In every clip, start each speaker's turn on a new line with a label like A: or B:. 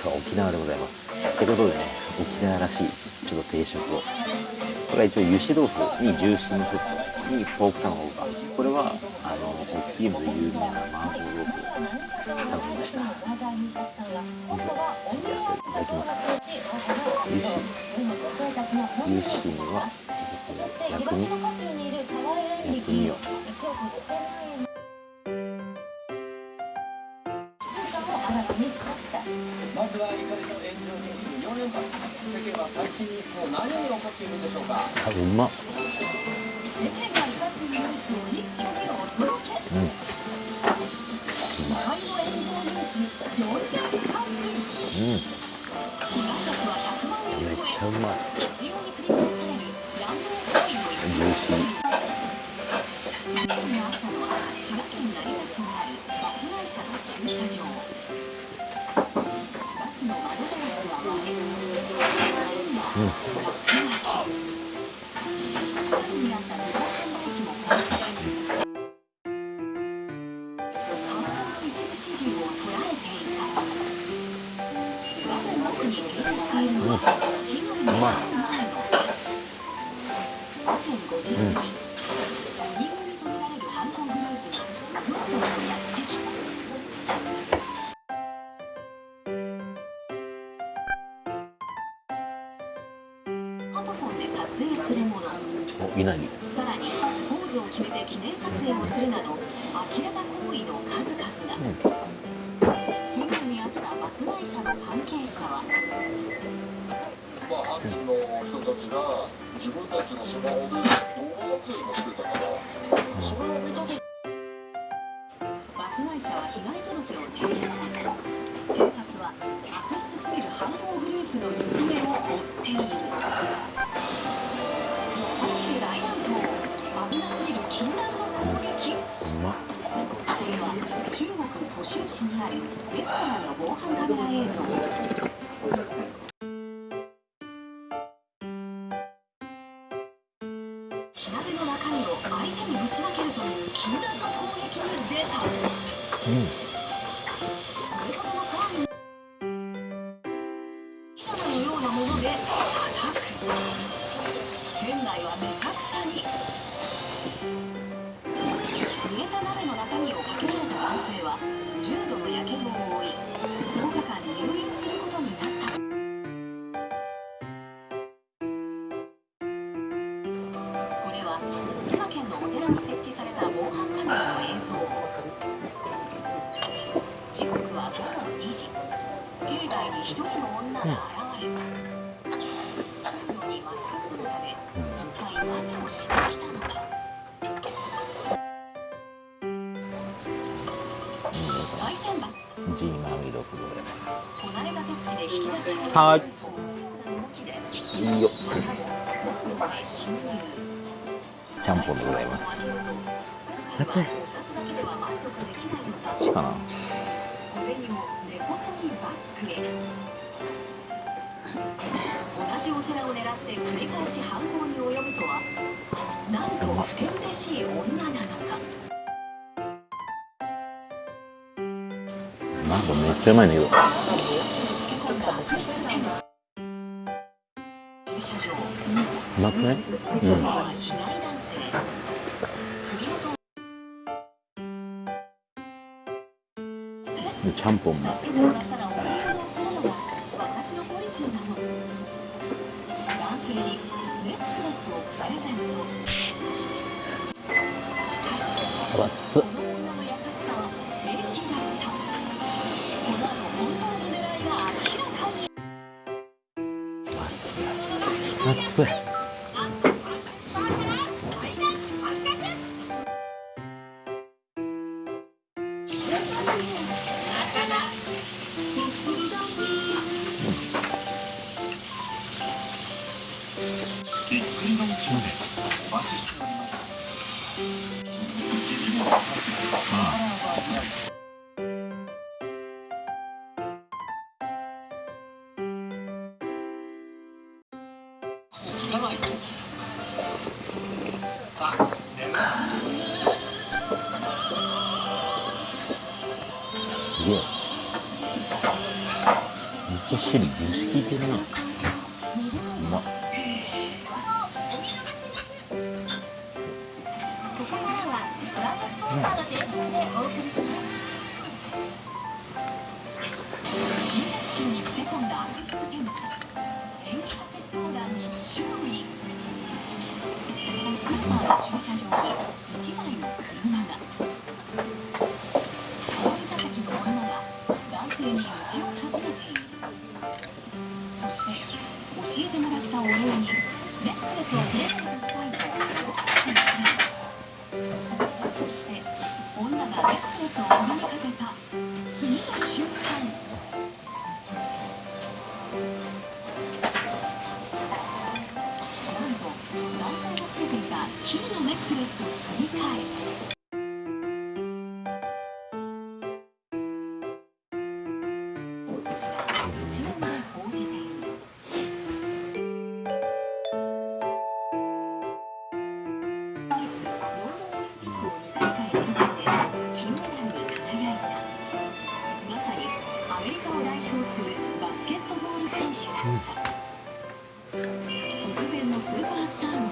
A: 今日は沖縄でございます。ってことでね沖縄らしいちょっと定食を。これは一応油脂豆腐にジューシーのセットにポーク卵がこれはあの大きいので有名な麻婆豆腐を食べました。いただきます。油脂。油脂には薬味。薬味を。
B: まずは怒りの炎上ニュース4連発世間は最新ニュースの何に怒っているんでしょうか？
A: あうま。っ
C: 世間が怒っているニュースを一挙にお届け
A: うん。
C: 怒りの炎上ニュース4連発
A: うん。
C: 被害額は100万円
A: めっ
C: 超
A: ちゃうまい。
C: え必要に繰り返される乱暴行為の一部事件があったのは千葉県成田市にあるバス会社の駐車場サウナの一部始終を捉えてい。た」「ただ、奥に停車しているのは、木の根の前のバス」「午前5時過ぎ。2組とみられる犯行グループがゾロゾロとやってトフォンで撮影するもの。
A: お稲荷
C: さらにポーズを決めて記念撮影をするなど呆れた行為の数々が、被害に遭ったバス会社の関係者は。
D: まあ、犯人の人たちが自分たちのスマホで動画撮影もしてたからそれを見た時
C: バス会社は被害届を提出警察は悪質すぎる犯行グループの行方を追っている大乱闘危なすぎる禁断の攻撃
A: うまっ。
C: これは中国蘇州市にあるレストランの防犯カメラ映像火鍋の中身を相手にぶちまけるという禁断の攻撃に出た。
A: うん
C: ちゃくちゃに。煮えた鍋の中身をかけられた男性は重度のやけどを負い10日間入院することになった。これは群馬県のお寺に設置された防犯カメラの映像。時刻は午後2時。境内に一人の女が現れた。をしに来たのか。賽銭箱。
A: ジーマーミドフでございます。
C: こなれた手つきで引き出しを。
A: はい。いいよ。ちゃんぽんでございます。
C: 熱いお札だけでは満足できないのだ。
A: しかな。
C: 小銭も根こそぎバッグへ。同じお寺を狙って繰り返し犯行に及ぶとはなんとふてぶてしい女なのか。
A: なんかめっちゃうまいんだけどうまくない
C: 普通のは被害男性。首元
A: ちゃんぽんも。
C: 助けてもらったらお買い物をするのが私のポリシーなの。男性にネックレスをプレゼントしかしこの女の優しさは演技だったこの後本当の狙いが明らかに
A: 熱い
D: び行かないとさあ眠る
A: すげえ。うこっしり蒸し効いてるな。うまっ。
C: サーの提供でお送りします親切心につけ込んだ悪質手口演技派窃盗団に注意スーパーの駐車場に1台の女がネックレスを首にかけた。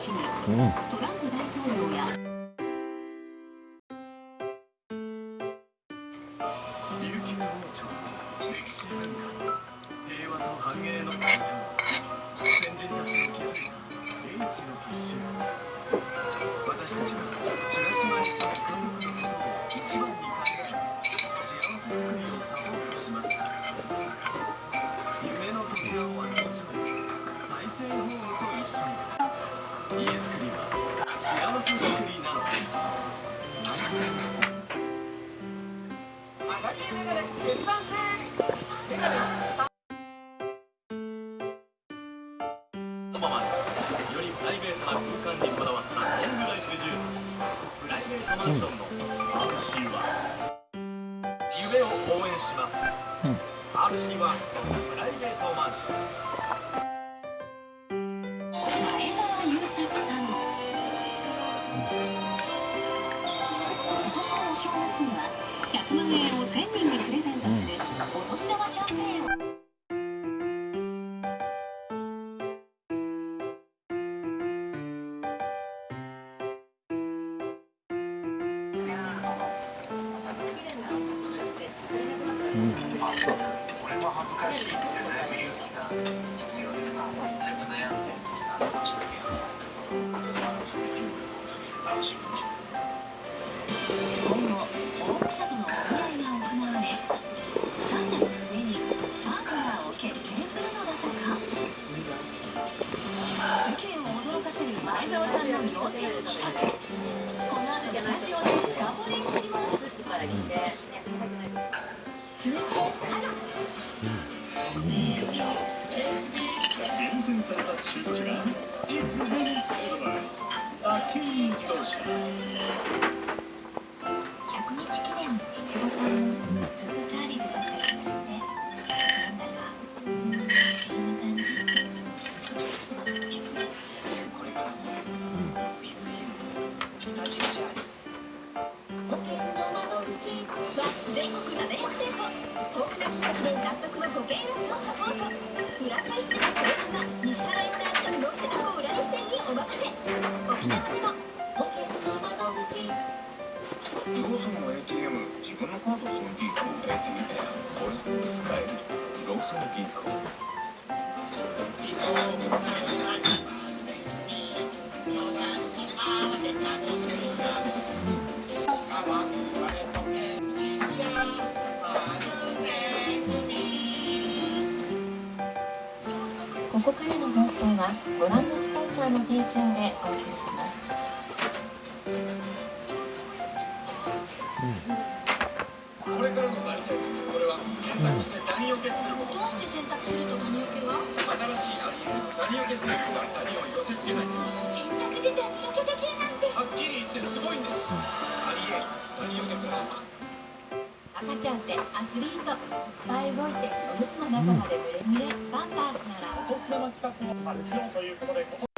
C: ースターの死に
A: うん
C: トランプ大統領や。
E: 琉球王朝歴史文化平和と繁栄の象徴先人たちの築いた英知の結集。私たちは美ら島に住む家族のことを一番に RC ワークス夢を応援します、RC ワークスのプライベートマンション
C: 前澤友作さん今年のお正月には100万円を1000人にプレゼントするお年玉キャンペーンを。
F: 恥ずかしいって悩む勇気が必要でさ、だいぶ悩んであのして
C: 応募者とのオフ会が行われ3月末にパートナーを決定するのだとか世間を驚かせる前澤さん。の仰天企画この後スタジオで深掘りします
E: 厳選された中古車がいつでも勢ぞろいアキー自動車
C: 100日記念も七五三もずっとチャーリーで撮ってるんですね。なんだかうん不思議な感じ。
G: これからも With You スタジオチャー
D: ローソンの ATM 自分のカードその銀行 ATM これ使えるローソン銀行
C: ここからの放送はご覧のスポンサーの提供でお送りします。
E: これからのダニ対策それは選択してダニよけすること。
C: どうして選択すると谷受けが
E: 新しいアリエルのダニよけスープはダニを寄せ付けないんです。
C: 選択で谷受けできるなんて
E: はっきり言ってすごいんです。アリエルダニよけプラス
C: 赤ちゃんってアスリートいっぱい動いておむつの中までブレブレパンパースなら。
H: お年玉企画も発表ということで